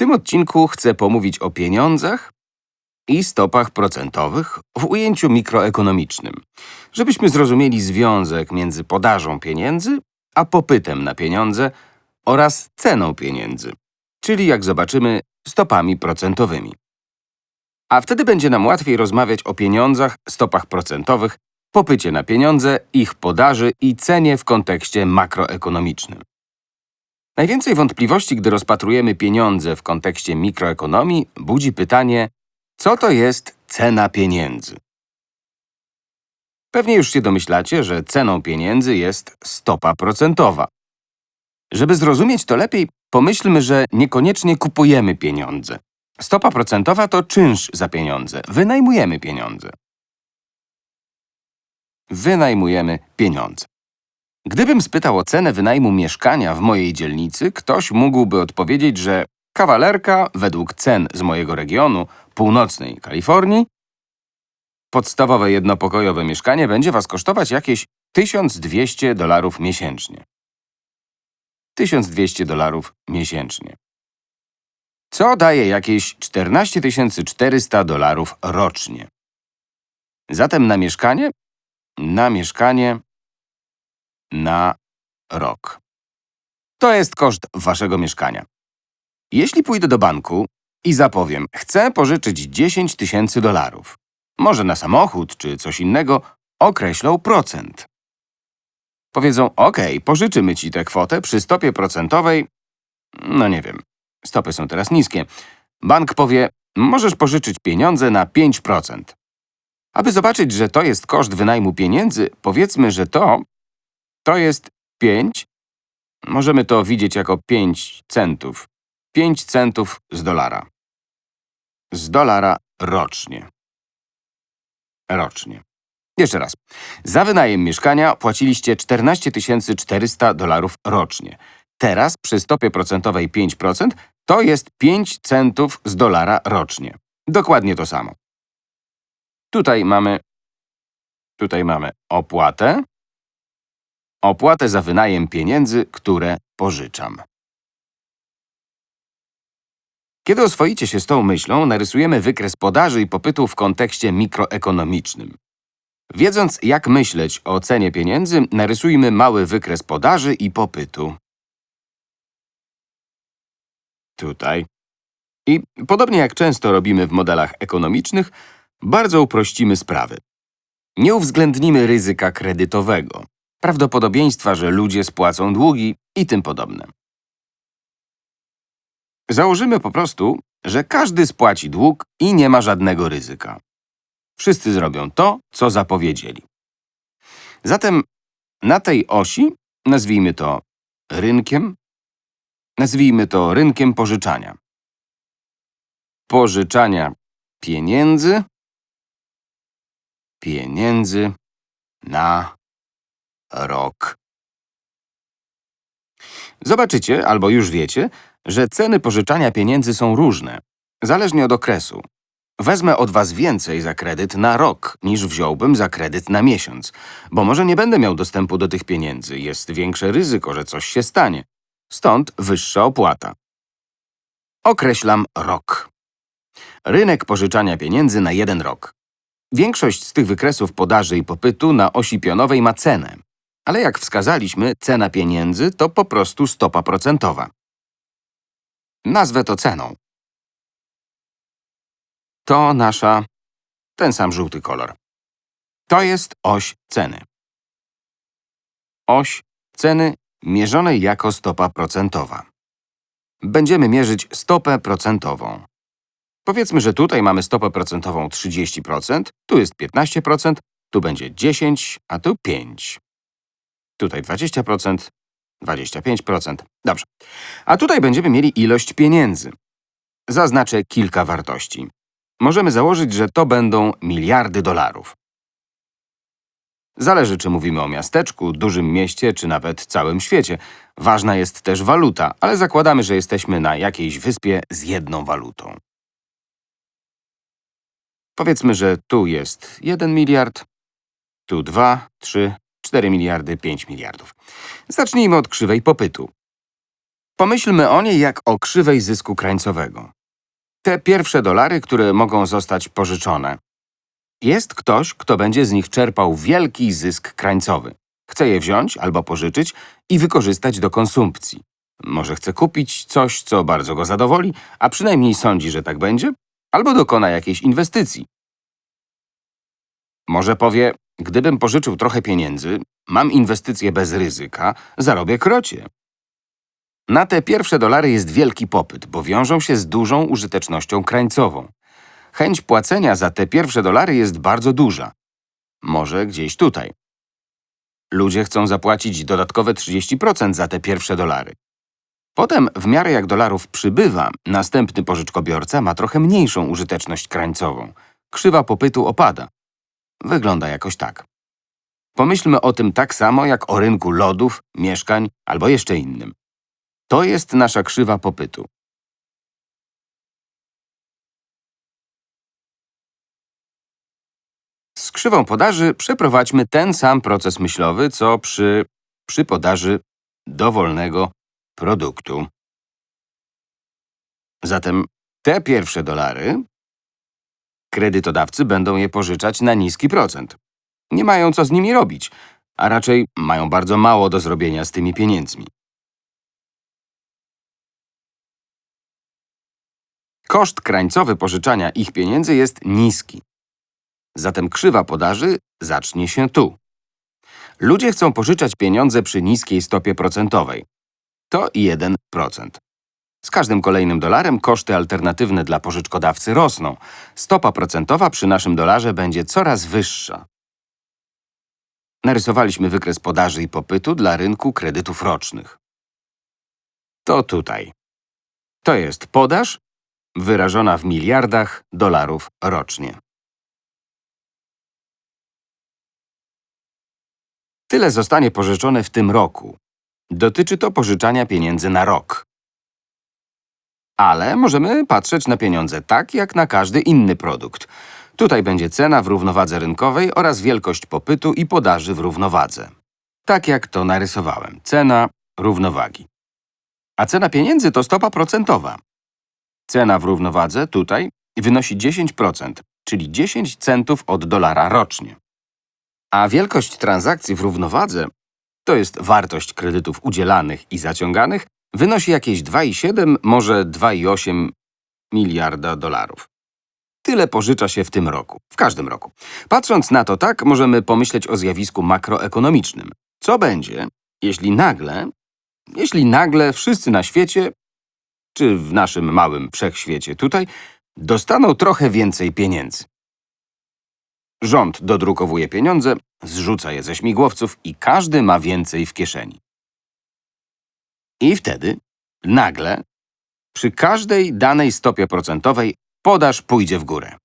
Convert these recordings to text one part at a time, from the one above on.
tym odcinku chcę pomówić o pieniądzach i stopach procentowych w ujęciu mikroekonomicznym, żebyśmy zrozumieli związek między podażą pieniędzy a popytem na pieniądze oraz ceną pieniędzy, czyli jak zobaczymy, stopami procentowymi. A wtedy będzie nam łatwiej rozmawiać o pieniądzach, stopach procentowych, popycie na pieniądze, ich podaży i cenie w kontekście makroekonomicznym. Najwięcej wątpliwości, gdy rozpatrujemy pieniądze w kontekście mikroekonomii, budzi pytanie, co to jest cena pieniędzy? Pewnie już się domyślacie, że ceną pieniędzy jest stopa procentowa. Żeby zrozumieć to lepiej, pomyślmy, że niekoniecznie kupujemy pieniądze. Stopa procentowa to czynsz za pieniądze. Wynajmujemy pieniądze. Wynajmujemy pieniądze. Gdybym spytał o cenę wynajmu mieszkania w mojej dzielnicy, ktoś mógłby odpowiedzieć, że kawalerka według cen z mojego regionu, północnej Kalifornii, podstawowe jednopokojowe mieszkanie będzie was kosztować jakieś 1200 dolarów miesięcznie. 1200 dolarów miesięcznie. Co daje jakieś 14 400 dolarów rocznie. Zatem na mieszkanie? Na mieszkanie na rok. To jest koszt waszego mieszkania. Jeśli pójdę do banku i zapowiem, chcę pożyczyć 10 tysięcy dolarów, może na samochód czy coś innego, określą procent. Powiedzą, OK, pożyczymy ci tę kwotę przy stopie procentowej, no nie wiem, stopy są teraz niskie. Bank powie, możesz pożyczyć pieniądze na 5%. Aby zobaczyć, że to jest koszt wynajmu pieniędzy, powiedzmy, że to to jest 5. Możemy to widzieć jako 5 centów. 5 centów z dolara. Z dolara rocznie. Rocznie. Jeszcze raz. Za wynajem mieszkania płaciliście 14 400 dolarów rocznie. Teraz przy stopie procentowej 5% to jest 5 centów z dolara rocznie. Dokładnie to samo. Tutaj mamy, tutaj mamy opłatę, opłatę za wynajem pieniędzy, które pożyczam. Kiedy oswoicie się z tą myślą, narysujemy wykres podaży i popytu w kontekście mikroekonomicznym. Wiedząc, jak myśleć o cenie pieniędzy, narysujmy mały wykres podaży i popytu. Tutaj. I podobnie jak często robimy w modelach ekonomicznych, bardzo uprościmy sprawy. Nie uwzględnimy ryzyka kredytowego prawdopodobieństwa, że ludzie spłacą długi i tym podobne. Założymy po prostu, że każdy spłaci dług i nie ma żadnego ryzyka. Wszyscy zrobią to, co zapowiedzieli. Zatem na tej osi nazwijmy to rynkiem, nazwijmy to rynkiem pożyczania. Pożyczania pieniędzy, pieniędzy na rok. Zobaczycie, albo już wiecie, że ceny pożyczania pieniędzy są różne, zależnie od okresu. Wezmę od was więcej za kredyt na rok, niż wziąłbym za kredyt na miesiąc, bo może nie będę miał dostępu do tych pieniędzy, jest większe ryzyko, że coś się stanie. Stąd wyższa opłata. Określam rok. Rynek pożyczania pieniędzy na jeden rok. Większość z tych wykresów podaży i popytu na osi pionowej ma cenę. Ale jak wskazaliśmy, cena pieniędzy to po prostu stopa procentowa. Nazwę to ceną. To nasza… ten sam żółty kolor. To jest oś ceny. Oś ceny mierzonej jako stopa procentowa. Będziemy mierzyć stopę procentową. Powiedzmy, że tutaj mamy stopę procentową 30%, tu jest 15%, tu będzie 10, a tu 5. Tutaj 20%, 25%. Dobrze. A tutaj będziemy mieli ilość pieniędzy. Zaznaczę kilka wartości. Możemy założyć, że to będą miliardy dolarów. Zależy, czy mówimy o miasteczku, dużym mieście, czy nawet całym świecie. Ważna jest też waluta, ale zakładamy, że jesteśmy na jakiejś wyspie z jedną walutą. Powiedzmy, że tu jest 1 miliard, tu 2, 3, 4 miliardy, 5 miliardów. Zacznijmy od krzywej popytu. Pomyślmy o niej jak o krzywej zysku krańcowego. Te pierwsze dolary, które mogą zostać pożyczone. Jest ktoś, kto będzie z nich czerpał wielki zysk krańcowy. Chce je wziąć albo pożyczyć i wykorzystać do konsumpcji. Może chce kupić coś, co bardzo go zadowoli, a przynajmniej sądzi, że tak będzie, albo dokona jakiejś inwestycji. Może powie, gdybym pożyczył trochę pieniędzy, mam inwestycje bez ryzyka, zarobię krocie. Na te pierwsze dolary jest wielki popyt, bo wiążą się z dużą użytecznością krańcową. Chęć płacenia za te pierwsze dolary jest bardzo duża. Może gdzieś tutaj. Ludzie chcą zapłacić dodatkowe 30% za te pierwsze dolary. Potem, w miarę jak dolarów przybywa, następny pożyczkobiorca ma trochę mniejszą użyteczność krańcową. Krzywa popytu opada. Wygląda jakoś tak. Pomyślmy o tym tak samo jak o rynku lodów, mieszkań albo jeszcze innym. To jest nasza krzywa popytu. Z krzywą podaży przeprowadźmy ten sam proces myślowy, co przy, przy podaży dowolnego produktu. Zatem te pierwsze dolary kredytodawcy będą je pożyczać na niski procent. Nie mają co z nimi robić, a raczej mają bardzo mało do zrobienia z tymi pieniędzmi. Koszt krańcowy pożyczania ich pieniędzy jest niski. Zatem krzywa podaży zacznie się tu. Ludzie chcą pożyczać pieniądze przy niskiej stopie procentowej. To 1%. Z każdym kolejnym dolarem koszty alternatywne dla pożyczkodawcy rosną. Stopa procentowa przy naszym dolarze będzie coraz wyższa. Narysowaliśmy wykres podaży i popytu dla rynku kredytów rocznych. To tutaj. To jest podaż wyrażona w miliardach dolarów rocznie. Tyle zostanie pożyczone w tym roku. Dotyczy to pożyczania pieniędzy na rok. Ale możemy patrzeć na pieniądze tak, jak na każdy inny produkt. Tutaj będzie cena w równowadze rynkowej oraz wielkość popytu i podaży w równowadze. Tak jak to narysowałem. Cena równowagi. A cena pieniędzy to stopa procentowa. Cena w równowadze tutaj wynosi 10%, czyli 10 centów od dolara rocznie. A wielkość transakcji w równowadze, to jest wartość kredytów udzielanych i zaciąganych, wynosi jakieś 2,7, może 2,8 miliarda dolarów. Tyle pożycza się w tym roku, w każdym roku. Patrząc na to tak, możemy pomyśleć o zjawisku makroekonomicznym. Co będzie, jeśli nagle, jeśli nagle wszyscy na świecie, czy w naszym małym wszechświecie tutaj, dostaną trochę więcej pieniędzy? Rząd dodrukowuje pieniądze, zrzuca je ze śmigłowców i każdy ma więcej w kieszeni. I wtedy, nagle, przy każdej danej stopie procentowej podaż pójdzie w górę.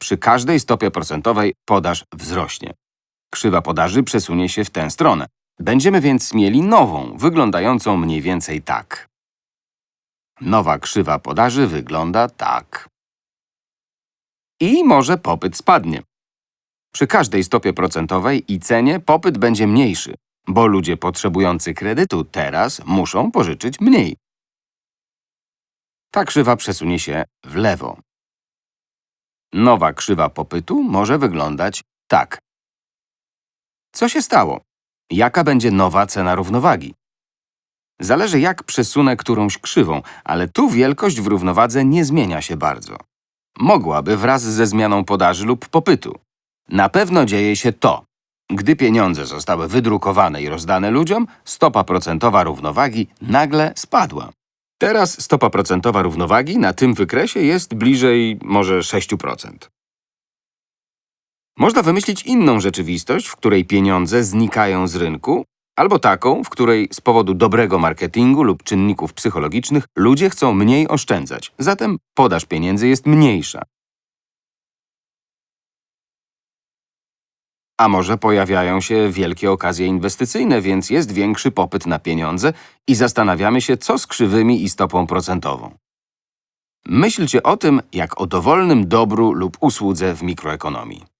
Przy każdej stopie procentowej podaż wzrośnie. Krzywa podaży przesunie się w tę stronę. Będziemy więc mieli nową, wyglądającą mniej więcej tak. Nowa krzywa podaży wygląda tak. I może popyt spadnie. Przy każdej stopie procentowej i cenie popyt będzie mniejszy, bo ludzie potrzebujący kredytu teraz muszą pożyczyć mniej. Ta krzywa przesunie się w lewo. Nowa krzywa popytu może wyglądać tak. Co się stało? Jaka będzie nowa cena równowagi? Zależy jak przesunę którąś krzywą, ale tu wielkość w równowadze nie zmienia się bardzo. Mogłaby wraz ze zmianą podaży lub popytu. Na pewno dzieje się to. Gdy pieniądze zostały wydrukowane i rozdane ludziom, stopa procentowa równowagi nagle spadła. Teraz stopa procentowa równowagi na tym wykresie jest bliżej może 6%. Można wymyślić inną rzeczywistość, w której pieniądze znikają z rynku, albo taką, w której z powodu dobrego marketingu lub czynników psychologicznych ludzie chcą mniej oszczędzać, zatem podaż pieniędzy jest mniejsza. A może pojawiają się wielkie okazje inwestycyjne, więc jest większy popyt na pieniądze i zastanawiamy się, co z krzywymi i stopą procentową. Myślcie o tym jak o dowolnym dobru lub usłudze w mikroekonomii.